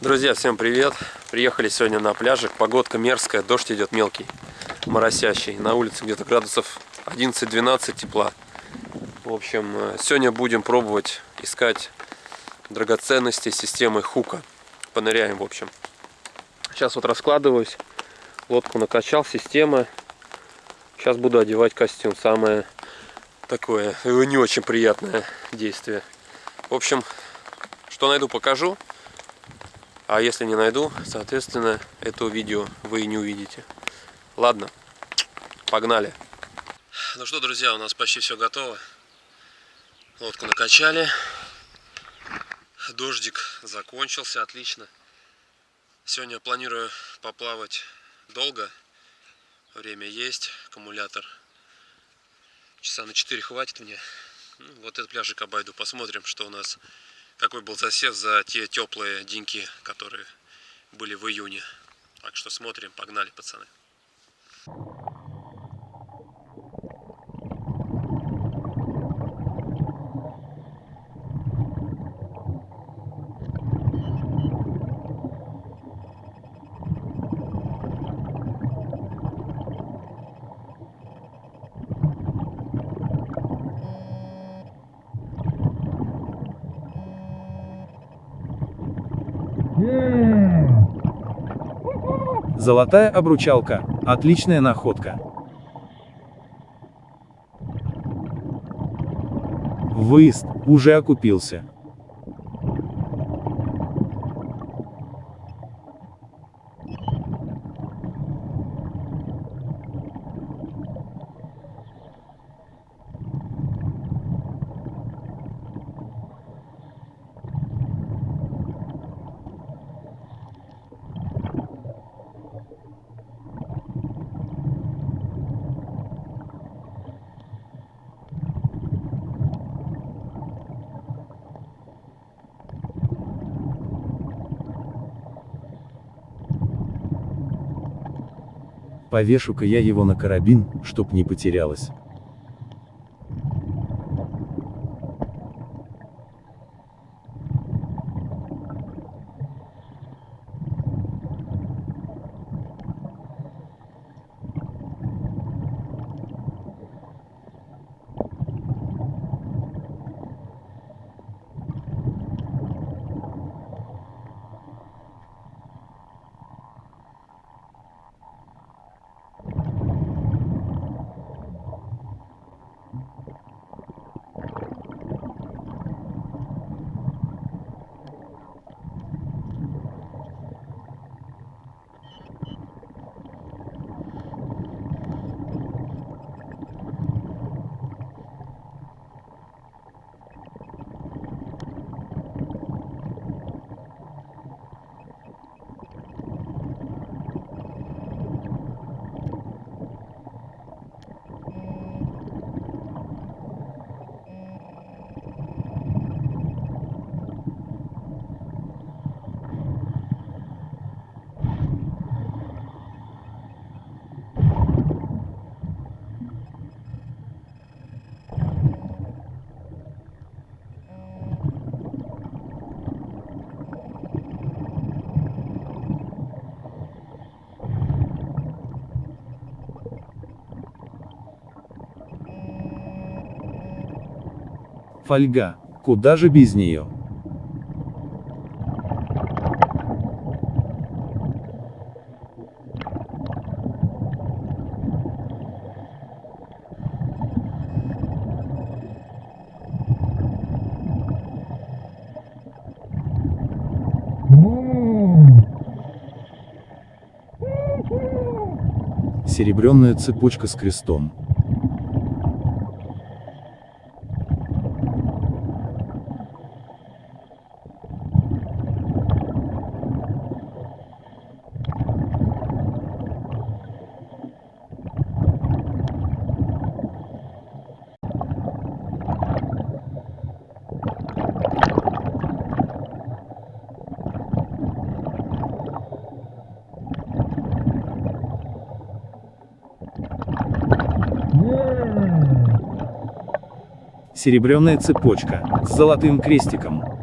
Друзья, всем привет! Приехали сегодня на пляжик. Погодка мерзкая, дождь идет мелкий, моросящий. На улице где-то градусов 11-12 тепла. В общем, э, сегодня будем пробовать искать драгоценности системы Хука. Поныряем, в общем. Сейчас вот раскладываюсь. Лодку накачал, система. Сейчас буду одевать костюм. Самое такое не очень приятное действие. В общем, что найду, покажу. А если не найду, соответственно, это видео вы и не увидите. Ладно, погнали. Ну что, друзья, у нас почти все готово. Лодку накачали. Дождик закончился, отлично. Сегодня планирую поплавать долго. Время есть, аккумулятор. Часа на 4 хватит мне. Ну, вот этот пляжик обойду, посмотрим, что у нас какой был засев за те теплые деньки, которые были в июне. Так что смотрим, погнали, пацаны. Золотая обручалка. Отличная находка. Выезд уже окупился. Повешу-ка я его на карабин, чтоб не потерялось. Фольга. Куда же без нее? Серебряная цепочка с крестом. Серебряная цепочка с золотым крестиком.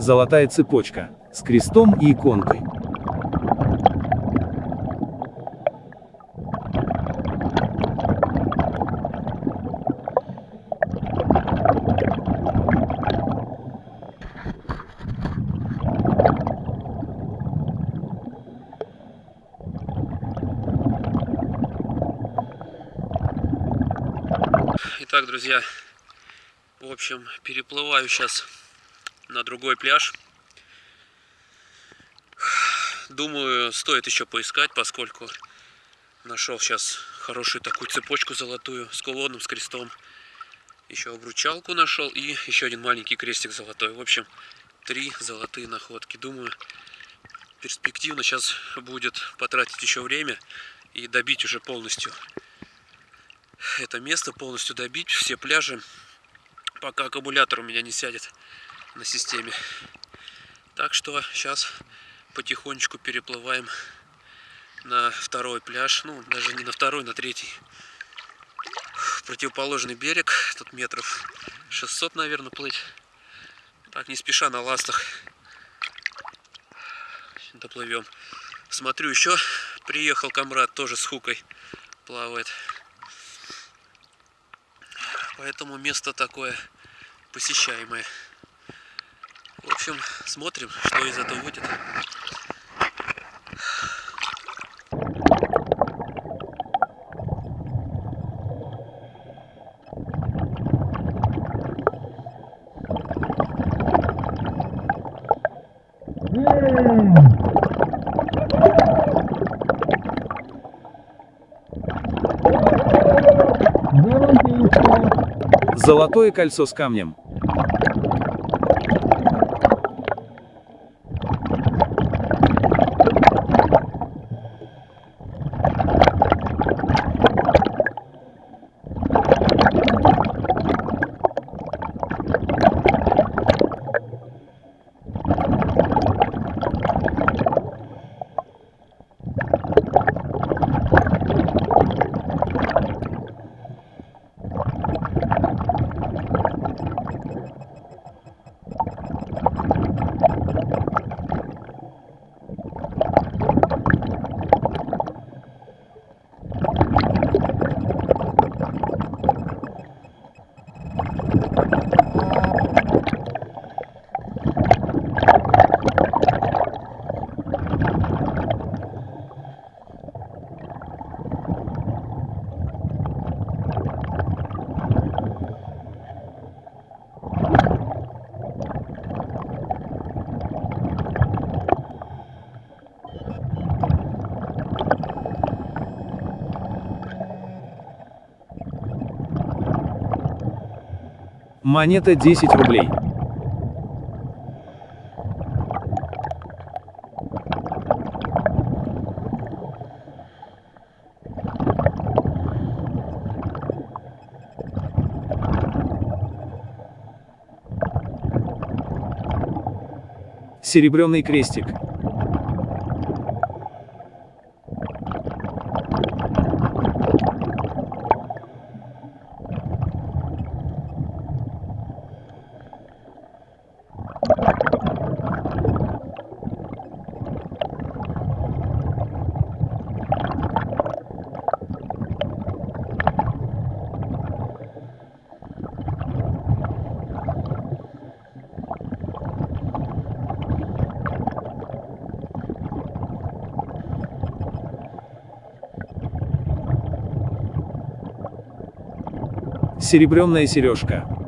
Золотая цепочка, с крестом и иконкой. Итак, друзья, в общем, переплываю сейчас на другой пляж. Думаю, стоит еще поискать, поскольку нашел сейчас хорошую такую цепочку золотую с кулоном, с крестом. Еще обручалку нашел и еще один маленький крестик золотой. В общем, три золотые находки. Думаю, перспективно сейчас будет потратить еще время и добить уже полностью это место, полностью добить все пляжи, пока аккумулятор у меня не сядет на системе. Так что сейчас потихонечку переплываем на второй пляж, ну даже не на второй, на третий. Противоположный берег, тут метров 600, наверное, плыть. Так, не спеша на ластах доплывем. Смотрю, еще приехал комрад, тоже с хукой плавает. Поэтому место такое посещаемое. В общем, смотрим, что из этого выйдет. Золотое кольцо с камнем. Монета 10 рублей. Серебряный крестик. Серебряная сережка.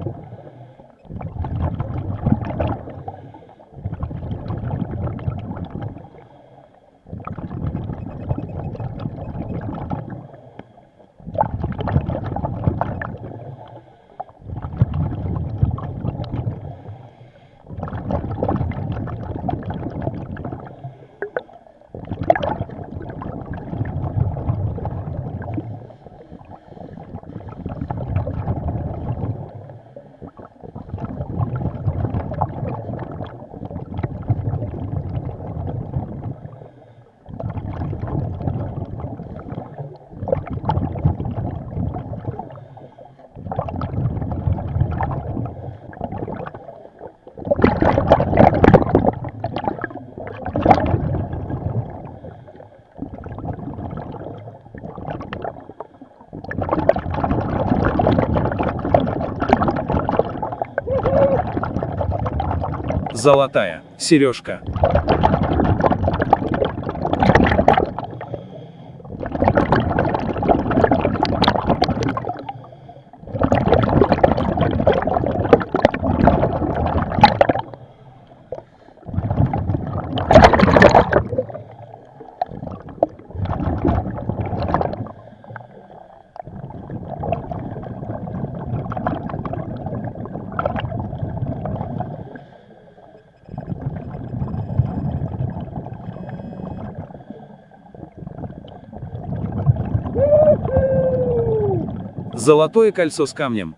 Золотая сережка. Золотое кольцо с камнем.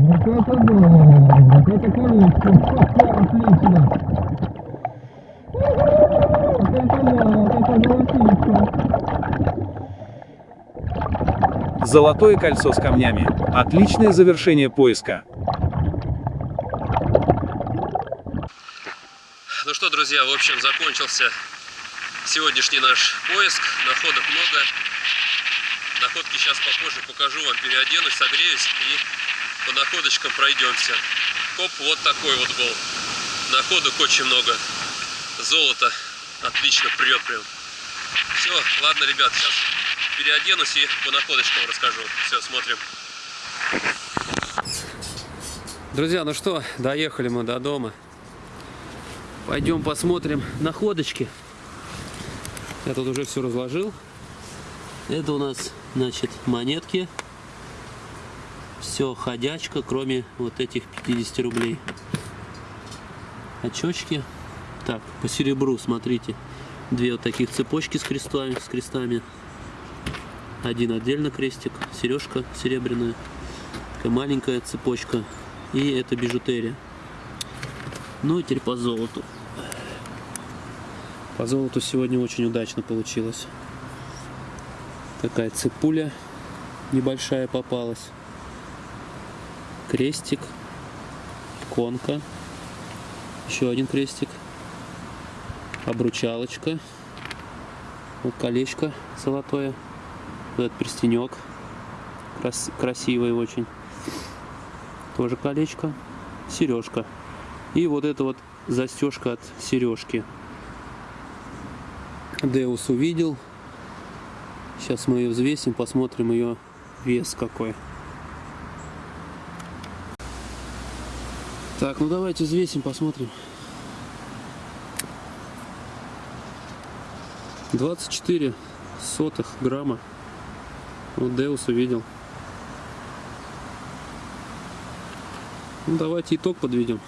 Вот это да, вот это колечко, отлично. Вот это да, вот это золотишко. Золотое кольцо с камнями. Отличное завершение поиска. Ну что, друзья, в общем, закончился сегодняшний наш поиск. Находок много. Находки сейчас попозже покажу вам, переоденусь, согреюсь и по находочкам пройдемся. Коп вот такой вот был. Находок очень много. Золото отлично прет прям. Все, ладно, ребят, сейчас переоденусь и по находочкам расскажу. Все, смотрим. Друзья, ну что, доехали мы до дома. Пойдем посмотрим находочки. Я тут уже все разложил. Это у нас, значит, монетки. Все ходячка, кроме вот этих 50 рублей. Очечки. Так, по серебру, смотрите. Две вот таких цепочки с крестами, с крестами. Один отдельно крестик. Сережка серебряная. Такая маленькая цепочка. И это бижутерия. Ну и теперь по золоту. По золоту сегодня очень удачно получилось. Такая цепуля небольшая попалась. Крестик. Конка. Еще один крестик. Обручалочка. Вот колечко золотое. Вот этот перстенек. Крас- красивый очень. Тоже колечко. Сережка. И вот эта вот застежка от сережки. Деус увидел. Сейчас мы ее взвесим, посмотрим ее вес какой. Так, ну давайте взвесим, посмотрим. 24 сотых грамма. Вот Деус увидел. Ну давайте итог подведем.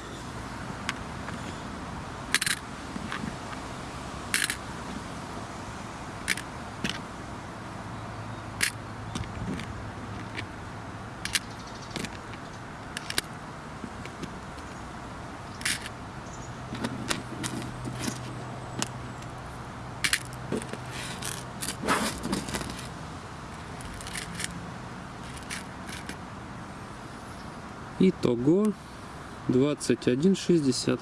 Итого 21,60.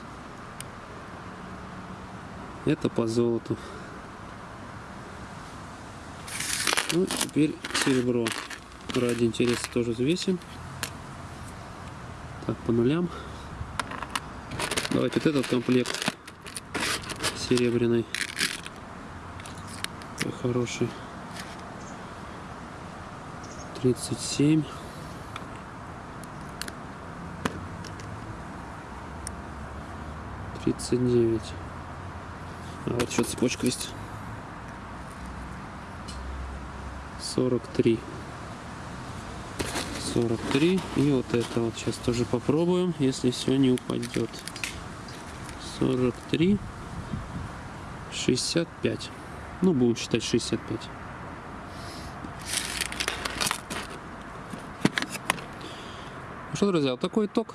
Это по золоту. Ну, теперь серебро. Ради интереса тоже взвесим. Так, по нулям. Давайте вот этот комплект серебряный. Такой хороший. 37. 39. А вот еще цепочка есть. 43. 43. И вот это вот сейчас тоже попробуем, если все не упадет. 43. 65. Ну, будем считать 65. Ну что, друзья, вот такой итог.